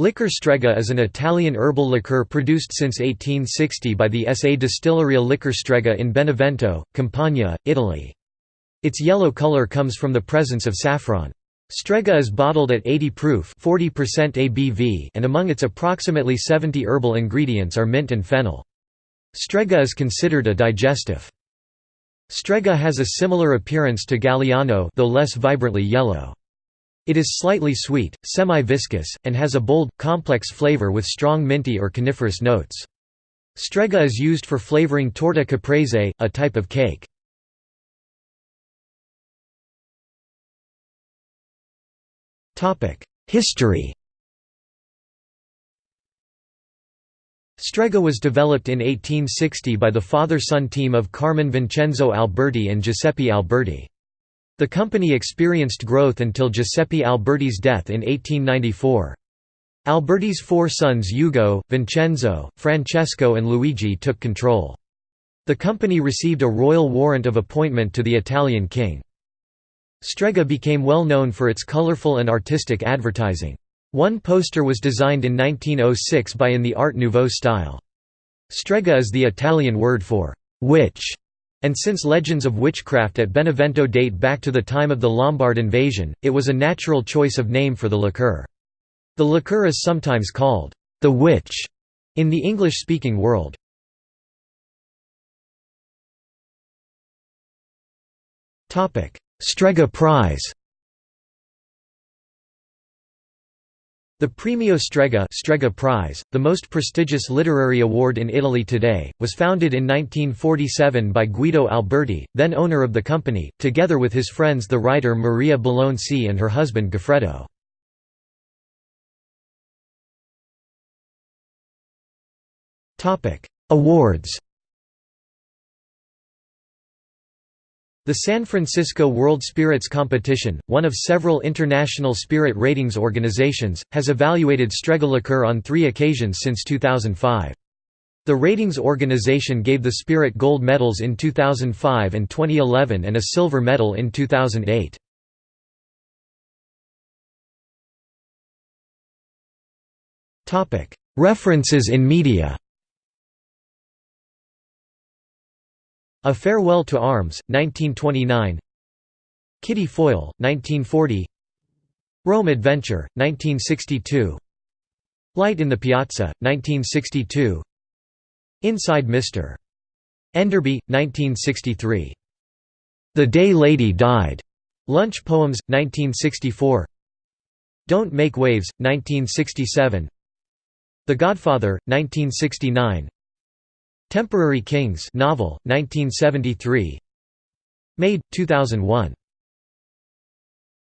Liqueur Strega is an Italian herbal liqueur produced since 1860 by the SA Distilleria Liqueur Strega in Benevento, Campania, Italy. Its yellow color comes from the presence of saffron. Strega is bottled at 80 proof 40% ABV and among its approximately 70 herbal ingredients are mint and fennel. Strega is considered a digestive. Strega has a similar appearance to Galliano though less vibrantly yellow. It is slightly sweet, semi-viscous, and has a bold, complex flavor with strong minty or coniferous notes. Strega is used for flavoring torta caprese, a type of cake. History Strega was developed in 1860 by the father-son team of Carmine Vincenzo Alberti and Giuseppe Alberti. The company experienced growth until Giuseppe Alberti's death in 1894. Alberti's four sons Ugo, Vincenzo, Francesco and Luigi took control. The company received a royal warrant of appointment to the Italian king. Strega became well known for its colorful and artistic advertising. One poster was designed in 1906 by in the Art Nouveau style. Strega is the Italian word for «witch», and since legends of witchcraft at Benevento date back to the time of the Lombard invasion, it was a natural choice of name for the liqueur. The liqueur is sometimes called the witch in the English-speaking world. Strega Prize The Premio Strega, Strega Prize, the most prestigious literary award in Italy today, was founded in 1947 by Guido Alberti, then owner of the company, together with his friends the writer Maria Bellonci and her husband Goffredo. Awards The San Francisco World Spirits Competition, one of several international spirit ratings organizations, has evaluated Strega on three occasions since 2005. The ratings organization gave the Spirit gold medals in 2005 and 2011 and a silver medal in 2008. References in media A Farewell to Arms, 1929 Kitty Foyle, 1940 Rome Adventure, 1962 Light in the Piazza, 1962 Inside Mr. Enderby, 1963 The Day Lady Died, Lunch Poems, 1964 Don't Make Waves, 1967 The Godfather, 1969 Temporary Kings novel, 1973 Made, 2001